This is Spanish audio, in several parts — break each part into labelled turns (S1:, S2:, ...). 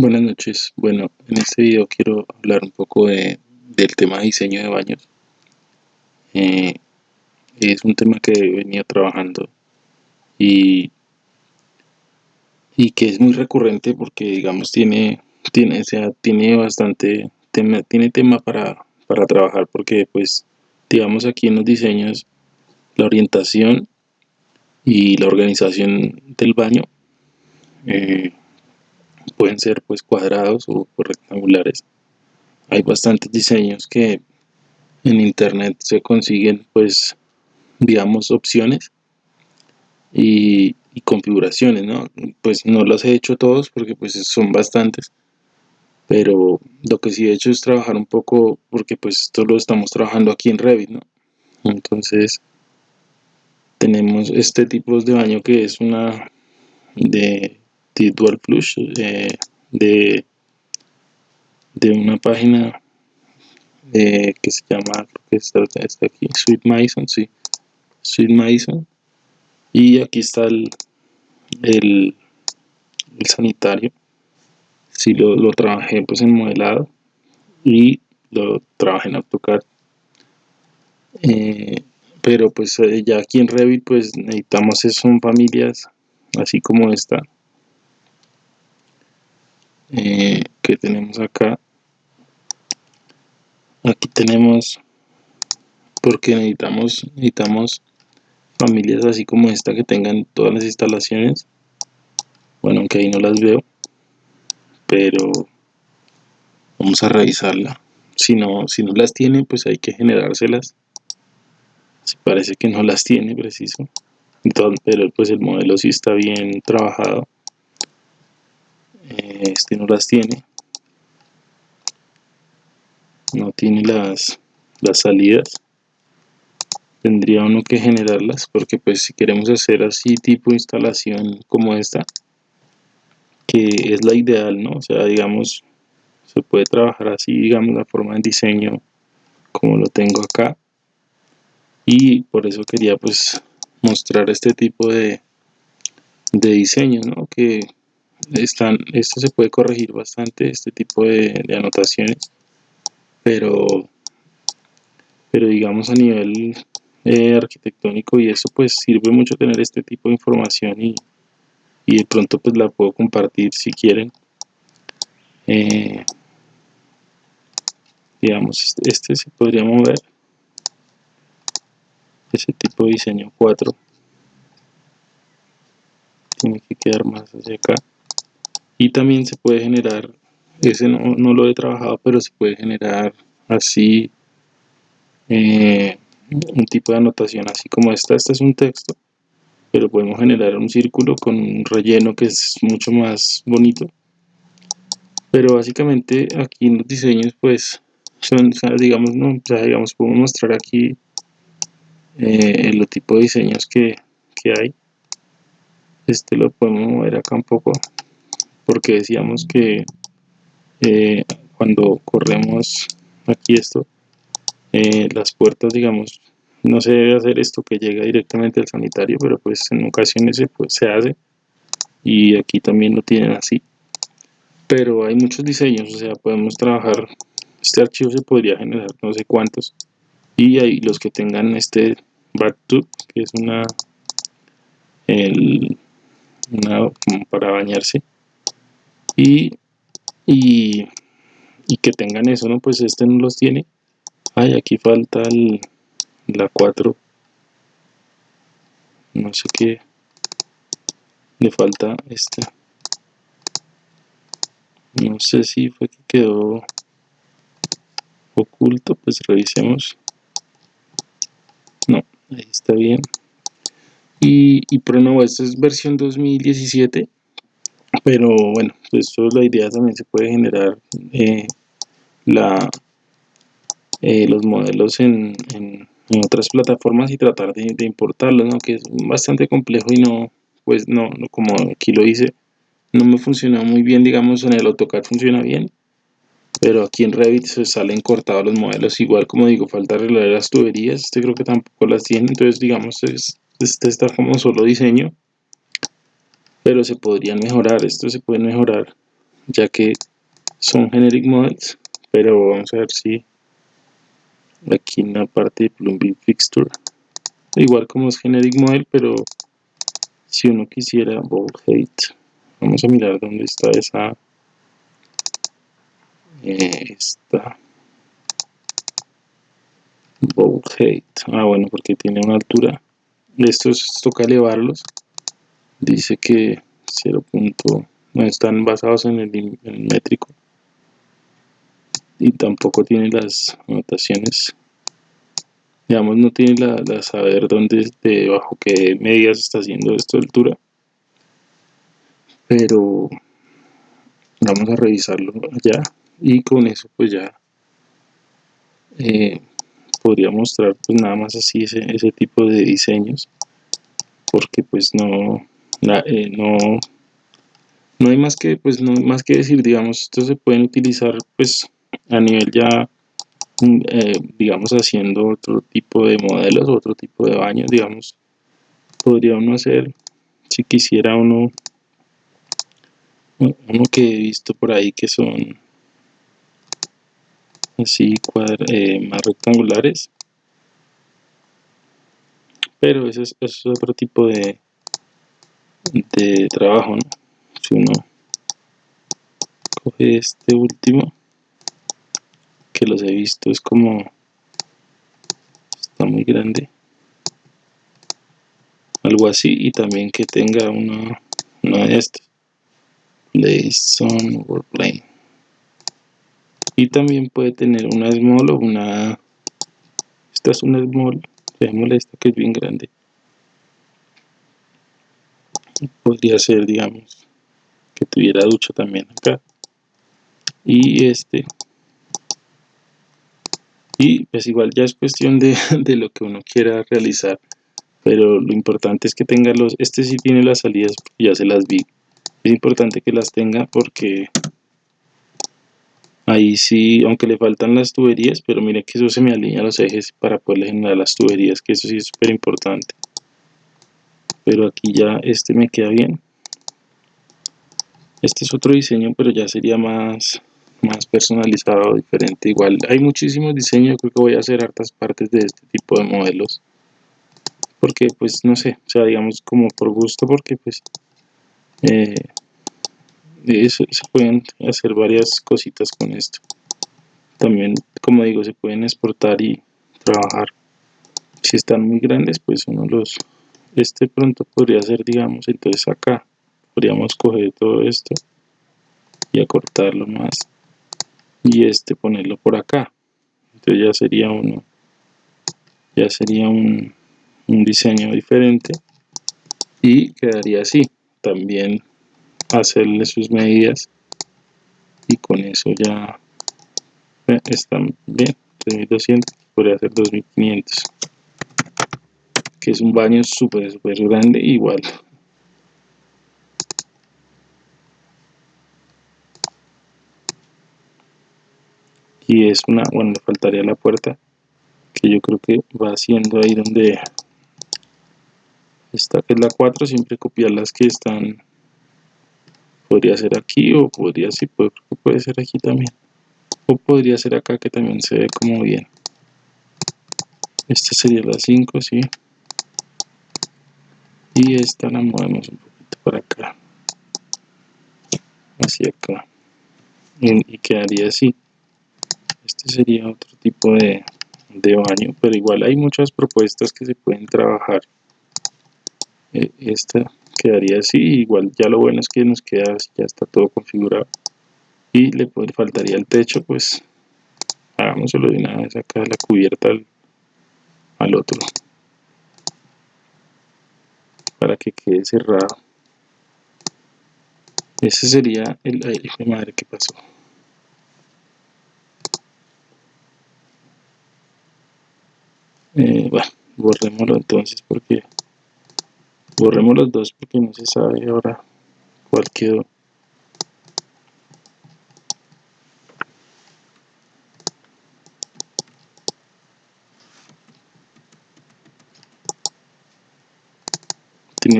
S1: Buenas noches. Bueno, en este video quiero hablar un poco de, del tema de diseño de baños. Eh, es un tema que venía trabajando y, y que es muy recurrente porque, digamos, tiene, tiene, sea, tiene bastante tema, tiene tema para, para trabajar porque, pues, digamos, aquí en los diseños, la orientación y la organización del baño eh, pueden ser pues cuadrados o rectangulares. Hay bastantes diseños que en internet se consiguen pues digamos opciones y, configuraciones no pues no los he hecho todos porque pues son bastantes pero lo que sí he hecho es trabajar un poco porque pues esto lo estamos trabajando aquí en Revit no entonces tenemos este tipo de baño que es una de, de dual flush de, de una página eh, que se llama que está, aquí Sweet Mason sí. Sweet Mason. Y aquí está el, el, el sanitario. Si lo, lo, trabajé pues en modelado y lo trabajé en AutoCAD. Eh, pero pues eh, ya aquí en Revit pues necesitamos son familias así como esta eh, que tenemos acá. Aquí tenemos porque necesitamos necesitamos familias así como esta que tengan todas las instalaciones. Bueno aunque ahí no las veo pero vamos a revisarla. Si no si no las tiene pues hay que generárselas. Si parece que no las tiene preciso. Entonces pero pues el modelo sí está bien trabajado este no las tiene. No tiene las, las salidas. Tendría uno que generarlas porque pues si queremos hacer así tipo instalación como esta que es la ideal no o sea digamos se puede trabajar así digamos la forma de diseño como lo tengo acá. Y por eso quería pues mostrar este tipo de, de diseños ¿no? que están, esto se puede corregir bastante, este tipo de, anotaciones, pero, pero digamos a nivel eh, arquitectónico y eso pues sirve mucho tener este tipo de información y, y de pronto pues la puedo compartir si quieren. Eh, digamos, este, este se podría mover, ese tipo de diseño 4 tiene que quedar más hacia acá y también se puede generar ese no, no lo he trabajado pero se puede generar así eh, un tipo de anotación así como esta este es un texto pero podemos generar un círculo con un relleno que es mucho más bonito. Pero básicamente aquí en los diseños pues son digamos no digamos podemos mostrar aquí eh, el tipo de diseños que, que hay. Este lo podemos mover acá un poco porque decíamos que eh, cuando corremos aquí esto eh, las puertas digamos no se debe hacer esto que llega directamente al sanitario pero pues en ocasiones se, pues, se hace y aquí también lo tienen así. Pero hay muchos diseños o sea podemos trabajar este archivo se podría generar no sé cuántos y hay los que tengan este backtub que es una el, una como para bañarse y, y, que tengan eso, ¿no? Pues este no los tiene. Ay, aquí falta el, la 4. No sé qué. Le falta este. No sé si fue que quedó oculto, pues revisemos. No, ahí está bien. Y, y no esta es versión 2017 pero bueno pues la idea también se puede generar eh, la, eh, los modelos en, en, otras plataformas y tratar de, importarlos ¿no? que es bastante complejo y no pues no, como aquí lo hice no me funcionó muy bien digamos en el AutoCAD funciona bien pero aquí en Revit se salen cortados los modelos igual como digo falta arreglar las tuberías este creo que tampoco las tiene entonces digamos es, este está como solo diseño pero se podrían mejorar, esto se puede mejorar ya que son generic models pero vamos a ver si aquí en la parte de plugin fixture igual como es generic model pero si uno quisiera bold height vamos a mirar dónde está esa eh, esta bold height. Ah bueno porque tiene una altura. Estos toca elevarlos dice que 0. no están basados en el, métrico. Y tampoco tiene las anotaciones. Digamos no tiene la, saber dónde de bajo qué medidas está haciendo esto de altura. Pero vamos a revisarlo allá. Y con eso pues ya eh, podría mostrar pues nada más así ese, ese tipo de diseños. Porque pues no eh, no no hay más que pues no más que decir digamos estos se pueden utilizar pues a nivel ya mm, eh, digamos haciendo otro tipo de modelos otro tipo de baños digamos podría uno hacer si quisiera uno uno que he visto por ahí que son así eh, más rectangulares pero ese es, otro tipo de de trabajo ¿no? si uno coge este último que los he visto es como está muy grande. Algo así y también que tenga una, una de estas place on plane y también puede tener una small o una esta es una small esta que es bien grande podría ser digamos que tuviera ducha también acá. Y este y pues igual ya es cuestión de, de, lo que uno quiera realizar. Pero lo importante es que tenga los este sí tiene las salidas ya se las vi. Es importante que las tenga porque ahí sí aunque le faltan las tuberías pero mire que eso se me alinea los ejes para poder generar las tuberías que eso sí es súper importante pero aquí ya este me queda bien. Este es otro diseño pero ya sería más más personalizado diferente. Igual hay muchísimos diseños creo que voy a hacer hartas partes de este tipo de modelos. Porque pues no sé o sea digamos como por gusto porque pues eh, se pueden hacer varias cositas con esto. También como digo se pueden exportar y trabajar. Si están muy grandes pues uno los este pronto podría ser digamos entonces acá podríamos coger todo esto y acortarlo más y este ponerlo por acá. Entonces ya sería uno ya sería un, un diseño diferente y quedaría así. También hacerle sus medidas y con eso ya eh, están bien. 3200 podría ser 2500 es un baño súper súper grande igual. Y es una bueno le faltaría la puerta que yo creo que va haciendo ahí donde esta es la 4 siempre copiar las que están podría ser aquí o podría sí puede, puede ser aquí también. O podría ser acá que también se ve como bien. Esta sería la 5 sí y esta la movemos un poquito para acá. Hacia acá. Y quedaría así. Este sería otro tipo de, de baño pero igual hay muchas propuestas que se pueden trabajar. Eh, esta quedaría así igual ya lo bueno es que nos queda ya está todo configurado. Y le faltaría el techo pues hagámoslo de una vez acá la cubierta al, al otro para que quede cerrado. Ese sería el aire de madre que pasó. Eh, bueno borrémoslo entonces porque borremos los dos porque no se sabe ahora cuál quedó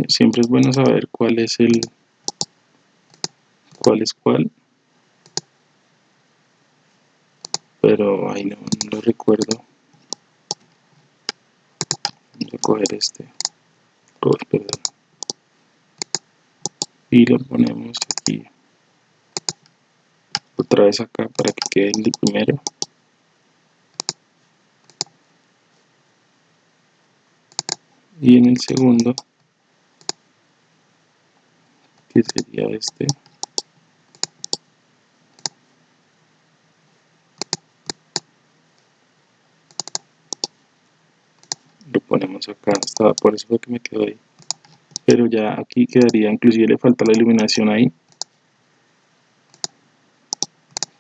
S1: siempre es bueno saber cuál es el cuál es cuál. Pero ahí no, no lo recuerdo. Voy a coger este. Oh, perdón. y lo ponemos aquí. Otra vez acá para que quede el primero. Y en el segundo que sería este. Lo ponemos acá estaba por eso fue que me quedó ahí. Pero ya aquí quedaría inclusive le falta la iluminación ahí.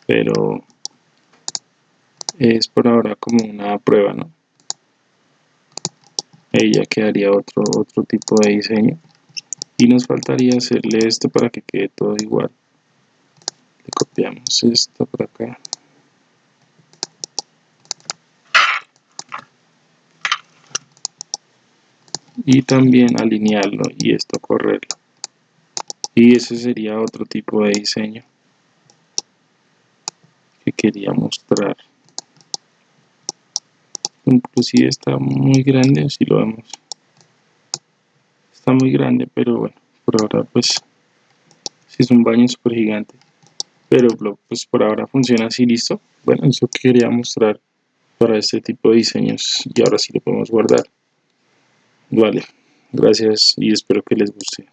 S1: Pero es por ahora como una prueba no ella quedaría otro, otro tipo de diseño y nos faltaría hacerle esto para que quede todo igual. Le copiamos esto por acá. Y también alinearlo y esto correrlo. Y ese sería otro tipo de diseño que quería mostrar. Inclusive está muy grande si lo vemos grande pero bueno por ahora pues si es un baño súper gigante. Pero pues por ahora funciona así listo bueno eso quería mostrar para este tipo de diseños y ahora sí lo podemos guardar. Vale gracias y espero que les guste